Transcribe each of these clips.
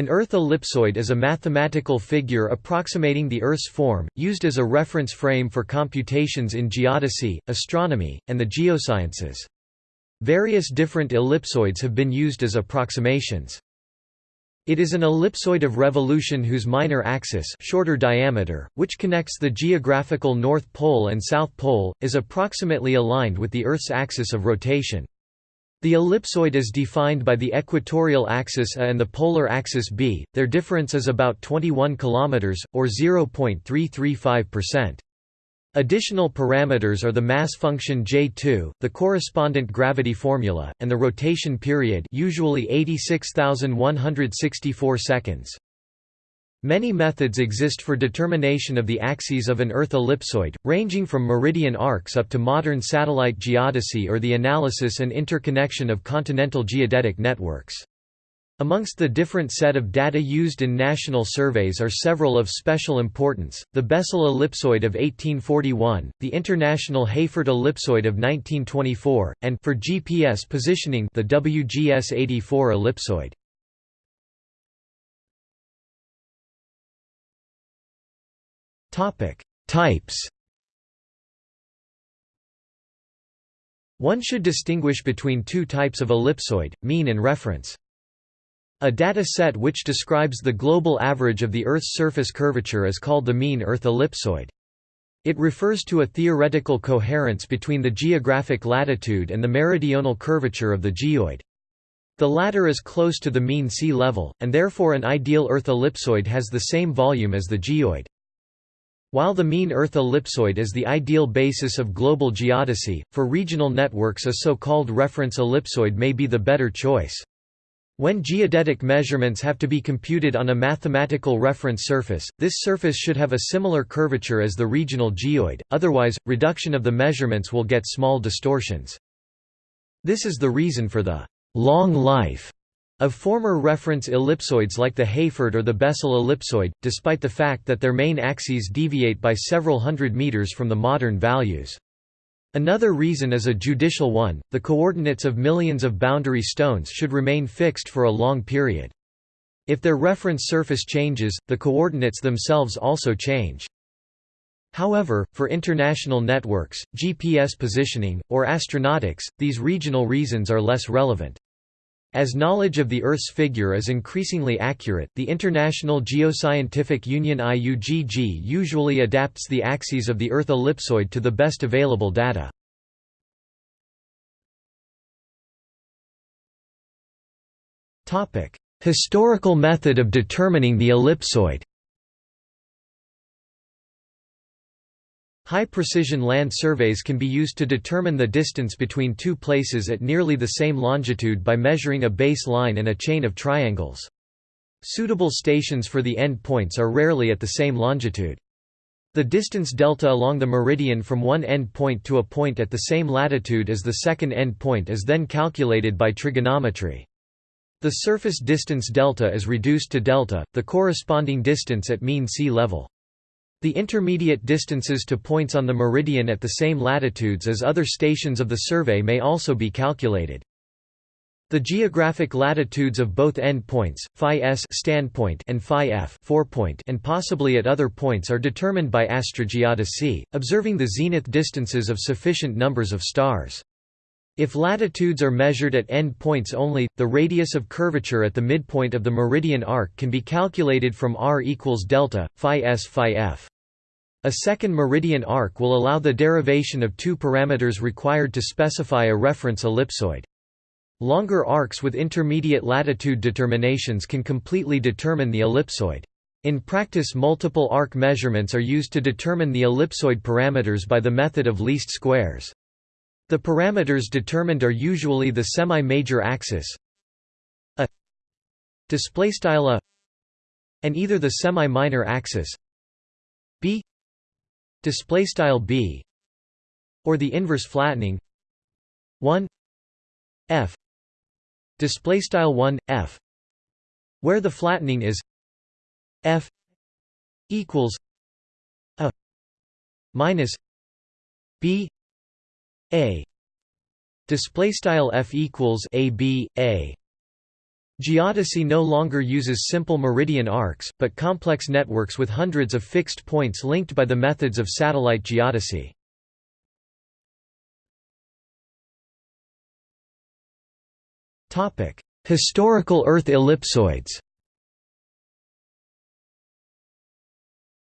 An Earth ellipsoid is a mathematical figure approximating the Earth's form, used as a reference frame for computations in geodesy, astronomy, and the geosciences. Various different ellipsoids have been used as approximations. It is an ellipsoid of revolution whose minor axis shorter diameter, which connects the geographical North Pole and South Pole, is approximately aligned with the Earth's axis of rotation. The ellipsoid is defined by the equatorial axis A and the polar axis B, their difference is about 21 km, or 0.335%. Additional parameters are the mass function J2, the correspondent gravity formula, and the rotation period usually 86,164 seconds. Many methods exist for determination of the axes of an Earth ellipsoid, ranging from meridian arcs up to modern satellite geodesy or the analysis and interconnection of continental geodetic networks. Amongst the different set of data used in national surveys are several of special importance, the Bessel ellipsoid of 1841, the International Hayford ellipsoid of 1924, and for GPS positioning the WGS 84 ellipsoid. Types. One should distinguish between two types of ellipsoid, mean and reference. A data set which describes the global average of the Earth's surface curvature is called the mean Earth ellipsoid. It refers to a theoretical coherence between the geographic latitude and the meridional curvature of the geoid. The latter is close to the mean sea level, and therefore an ideal Earth ellipsoid has the same volume as the geoid. While the mean Earth ellipsoid is the ideal basis of global geodesy, for regional networks a so-called reference ellipsoid may be the better choice. When geodetic measurements have to be computed on a mathematical reference surface, this surface should have a similar curvature as the regional geoid, otherwise, reduction of the measurements will get small distortions. This is the reason for the long life of former reference ellipsoids like the Hayford or the Bessel ellipsoid, despite the fact that their main axes deviate by several hundred meters from the modern values. Another reason is a judicial one, the coordinates of millions of boundary stones should remain fixed for a long period. If their reference surface changes, the coordinates themselves also change. However, for international networks, GPS positioning, or astronautics, these regional reasons are less relevant. As knowledge of the Earth's figure is increasingly accurate, the International Geoscientific Union IUGG usually adapts the axes of the Earth ellipsoid to the best available data. Historical method of determining the ellipsoid High-precision land surveys can be used to determine the distance between two places at nearly the same longitude by measuring a base line and a chain of triangles. Suitable stations for the end points are rarely at the same longitude. The distance delta along the meridian from one end point to a point at the same latitude as the second end point is then calculated by trigonometry. The surface distance delta is reduced to delta, the corresponding distance at mean sea level. The intermediate distances to points on the meridian at the same latitudes as other stations of the survey may also be calculated. The geographic latitudes of both end points, phi s standpoint and phi f forepoint and possibly at other points are determined by astrogeodesy, observing the zenith distances of sufficient numbers of stars. If latitudes are measured at end points only, the radius of curvature at the midpoint of the meridian arc can be calculated from r equals delta, phi s phi f. A second meridian arc will allow the derivation of two parameters required to specify a reference ellipsoid. Longer arcs with intermediate latitude determinations can completely determine the ellipsoid. In practice multiple arc measurements are used to determine the ellipsoid parameters by the method of least squares. The parameters determined are usually the semi-major axis. A displaystyle a and either the semi-minor axis b displaystyle b or the inverse flattening 1 f displaystyle 1 f where the flattening is f equals a minus b a. Display style f equals a b a. Geodesy no longer uses simple meridian arcs, but complex networks with hundreds of fixed points linked by the methods of satellite geodesy. Historical Earth ellipsoids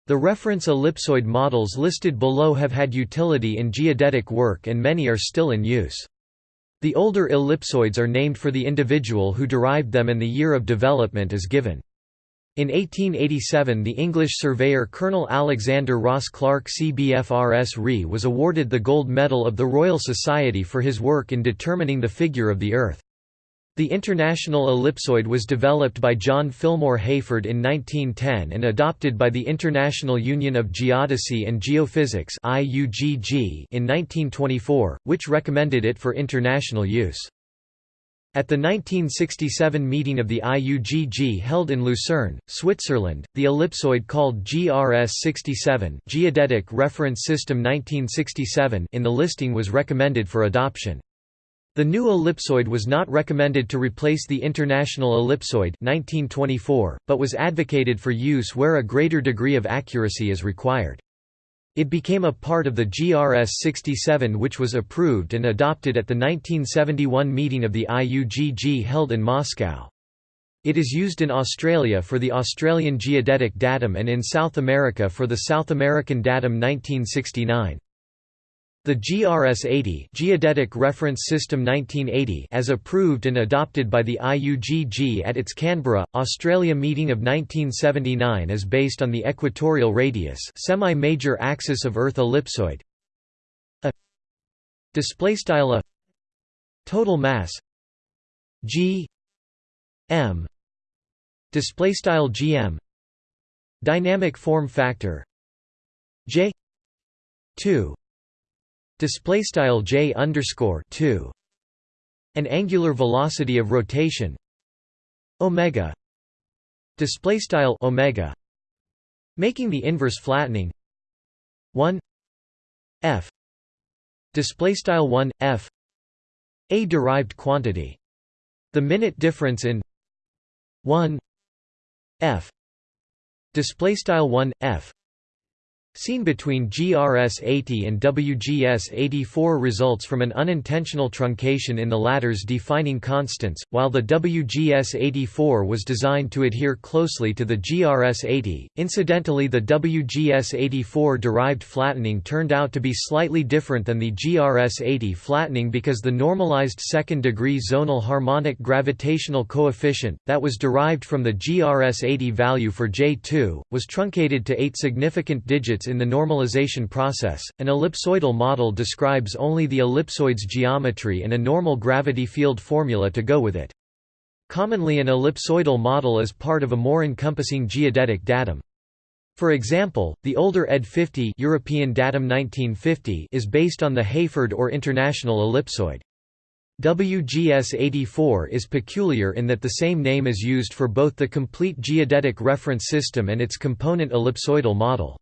The reference ellipsoid models listed below have had utility in geodetic work and many are still in use. The older ellipsoids are named for the individual who derived them and the year of development is given. In 1887 the English surveyor Colonel Alexander Ross Clarke CBFRS RE was awarded the Gold Medal of the Royal Society for his work in determining the figure of the Earth. The International Ellipsoid was developed by John Fillmore Hayford in 1910 and adopted by the International Union of Geodesy and Geophysics in 1924, which recommended it for international use. At the 1967 meeting of the IUGG held in Lucerne, Switzerland, the ellipsoid called GRS-67 Geodetic Reference System 1967 in the listing was recommended for adoption. The new ellipsoid was not recommended to replace the International Ellipsoid 1924, but was advocated for use where a greater degree of accuracy is required. It became a part of the GRS-67 which was approved and adopted at the 1971 meeting of the IUGG held in Moscow. It is used in Australia for the Australian Geodetic Datum and in South America for the South American Datum 1969. The GRS-80 Geodetic Reference System 1980 as approved and adopted by the IUGG at its Canberra, Australia meeting of 1979 is based on the equatorial radius semi-major axis of Earth ellipsoid. A displaystyle a total mass g m displaystyle gm dynamic form factor j 2 display style j underscore 2 an angular velocity of rotation omega display style omega making the inverse flattening 1 f display style 1 f a derived quantity. The minute difference in 1 f display style 1 f Seen between GRS-80 and WGS-84 results from an unintentional truncation in the latter's defining constants, while the WGS-84 was designed to adhere closely to the GRS-80. Incidentally the WGS-84 derived flattening turned out to be slightly different than the GRS-80 flattening because the normalized second-degree zonal harmonic gravitational coefficient, that was derived from the GRS-80 value for J2, was truncated to eight significant digits in the normalization process. An ellipsoidal model describes only the ellipsoid's geometry and a normal gravity field formula to go with it. Commonly an ellipsoidal model is part of a more encompassing geodetic datum. For example, the older ED 50 European datum 1950 is based on the Hayford or International ellipsoid. WGS 84 is peculiar in that the same name is used for both the complete geodetic reference system and its component ellipsoidal model.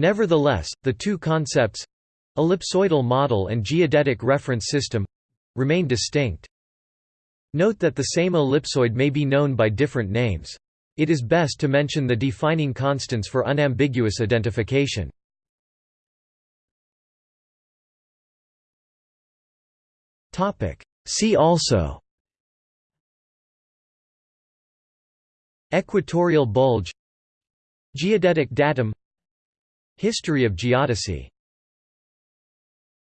Nevertheless, the two concepts—ellipsoidal model and geodetic reference system—remain distinct. Note that the same ellipsoid may be known by different names. It is best to mention the defining constants for unambiguous identification. See also Equatorial bulge Geodetic datum History of geodesy